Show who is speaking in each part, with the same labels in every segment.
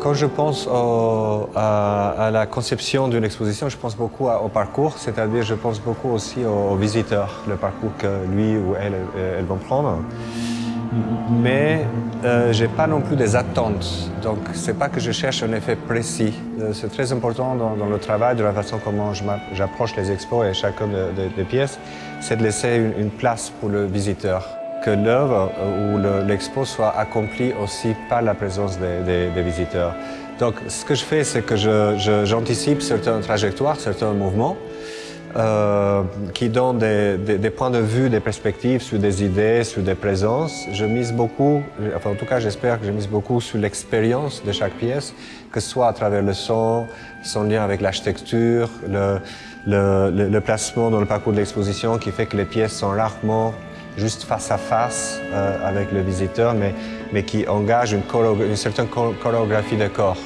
Speaker 1: Quand je pense à, la conception d'une exposition, je pense beaucoup au parcours, c'est-à-dire je pense beaucoup aussi aux, visiteurs, le parcours que lui ou elle, elles vont prendre. Mais euh, je n'ai pas non plus des attentes, donc c'est pas que je cherche un effet précis. Euh, c'est très important dans, le travail, de la façon comment j'approche les expos et chacune des pièces, c'est de laisser une place pour le visiteur que l'œuvre ou l'expo soit accomplie aussi par la présence des, visiteurs. Donc, ce que je fais, c'est que j'anticipe certaines trajectoires, certains mouvements, euh, qui donnent des, points de vue, des perspectives sur des idées, sur des présences. Je mise beaucoup, enfin en tout cas j'espère que je mise beaucoup sur l'expérience de chaque pièce, que ce soit à travers le son, son lien avec l'architecture, le, le, placement dans le parcours de l'exposition qui fait que les pièces sont rarement juste face à face euh, avec le visiteur, mais, mais qui engage une, certaine chorégraphie de corps.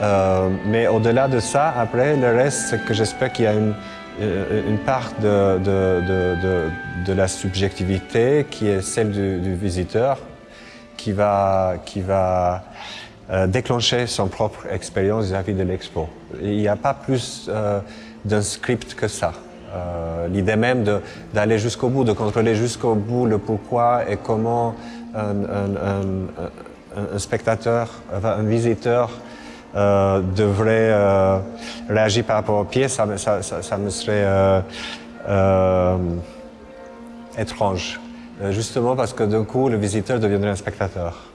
Speaker 1: Euh, mais au-delà de ça, après, le reste, c'est que j'espère qu'il y a une, euh, une part de, de, de, de, la subjectivité qui est celle du, visiteur, qui va, qui va déclencher son propre expérience vis-à-vis de l'expo. Il n'y a pas plus d'un script que ça. Euh, l'idée même d'aller jusqu'au bout, de contrôler jusqu'au bout le pourquoi et comment un, spectateur, un visiteur euh, devrait euh, réagir par rapport aux pièces, ça, ça me serait étrange. Justement parce que d'un coup, le visiteur deviendrait un spectateur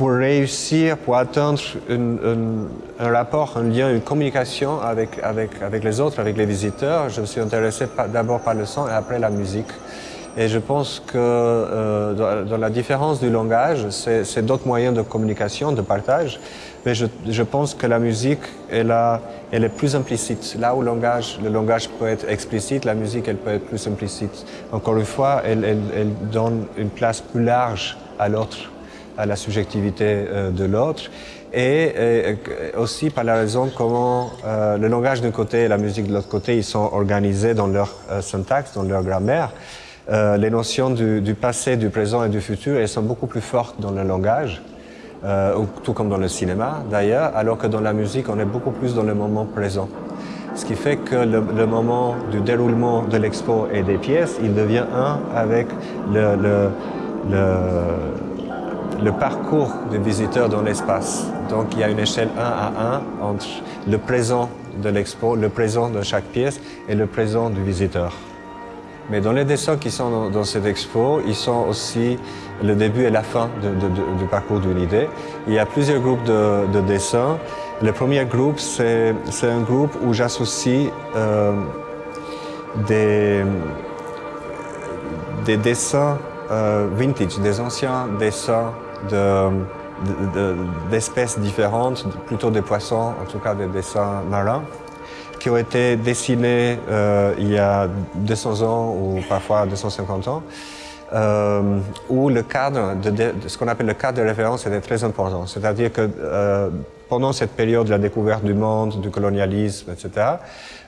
Speaker 1: pour réussir, pour atteindre un rapport, un lien, une communication avec, avec, avec les autres, avec les visiteurs, je me suis intéressé d'abord par le son et après la musique. Et je pense que euh, dans, la différence du langage, c'est d'autres moyens de communication, de partage, mais je, pense que la musique, elle, est plus implicite. Là où le langage, le langage peut être explicite, la musique, elle peut être plus implicite. Encore une fois, elle donne une place plus large à l'autre à la subjectivité euh, de l'autre et euh, aussi par la raison comment euh, le langage d'un côté et la musique de l'autre côté, ils sont organisés dans leur syntaxe, dans leur grammaire. les notions du, passé, du présent et du futur, elles sont beaucoup plus fortes dans le langage, tout comme dans le cinéma d'ailleurs, alors que dans la musique, on est beaucoup plus dans le moment présent. Ce qui fait que le, moment du déroulement de l'expo et des pièces, il devient un avec le le parcours du visiteur dans l'espace. Donc il y a une échelle 1 à 1 entre le présent de l'expo, le présent de chaque pièce et le présent du visiteur. Mais dans les dessins qui sont dans, cette expo, ils sont aussi le début et la fin du parcours d'une idée. Il y a plusieurs groupes de, dessins. Le premier groupe, c'est un groupe où j'associe euh, des, des dessins euh, vintage, des anciens dessins d'espèces différentes, plutôt des poissons, en tout cas des dessins marins, qui ont été dessinés euh, il y a 200 ans ou parfois 250 ans, euh, où le cadre, de, ce qu'on appelle le cadre de référence était très important. C'est-à-dire que euh, pendant cette période de la découverte du monde, du colonialisme, etc.,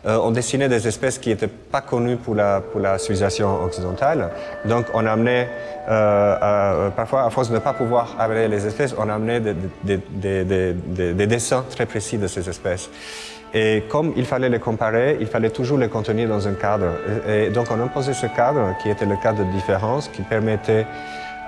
Speaker 1: euh, on dessinait des espèces qui n'étaient pas connues pour la, pour la civilisation occidentale. Donc on amenait, euh, parfois à force de ne pas pouvoir amener les espèces, on amenait des, des, des, des, dessins très précis de ces espèces. Et comme il fallait les comparer, il fallait toujours les contenir dans un cadre. Et, donc on imposait ce cadre qui était le cadre de différence, qui permettait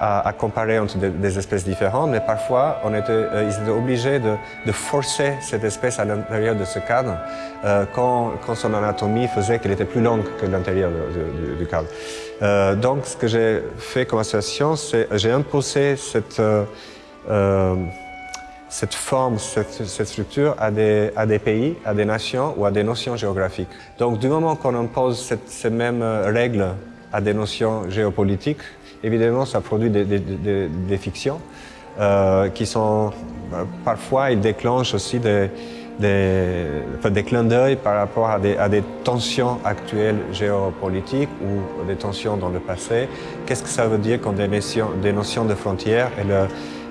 Speaker 1: à, comparer entre des, espèces différentes, mais parfois on était, euh, ils étaient obligés de, de, forcer cette espèce à l'intérieur de ce cadre euh, quand, quand, son anatomie faisait qu'elle était plus longue que l'intérieur du, cadre. Euh, donc ce que j'ai fait comme association, c'est j'ai imposé cette, euh, cette forme, cette, structure à des, pays, à des nations ou à des notions géographiques. Donc du moment qu'on impose ces mêmes règles à des notions géopolitiques, évidemment, ça produit des, fictions euh, qui sont, bah, parfois, ils déclenchent aussi des, des, clins d'œil par rapport à à des, tensions actuelles géopolitiques ou des tensions dans le passé. Qu'est-ce que ça veut dire quand des notions, des notions de frontières et, le,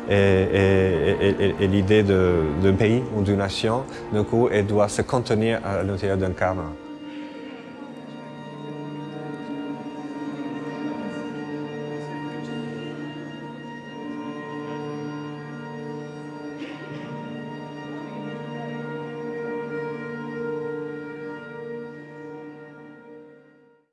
Speaker 1: et, l'idée d'un pays ou d'une nation, du coup, elle doit se contenir à l'intérieur d'un cadre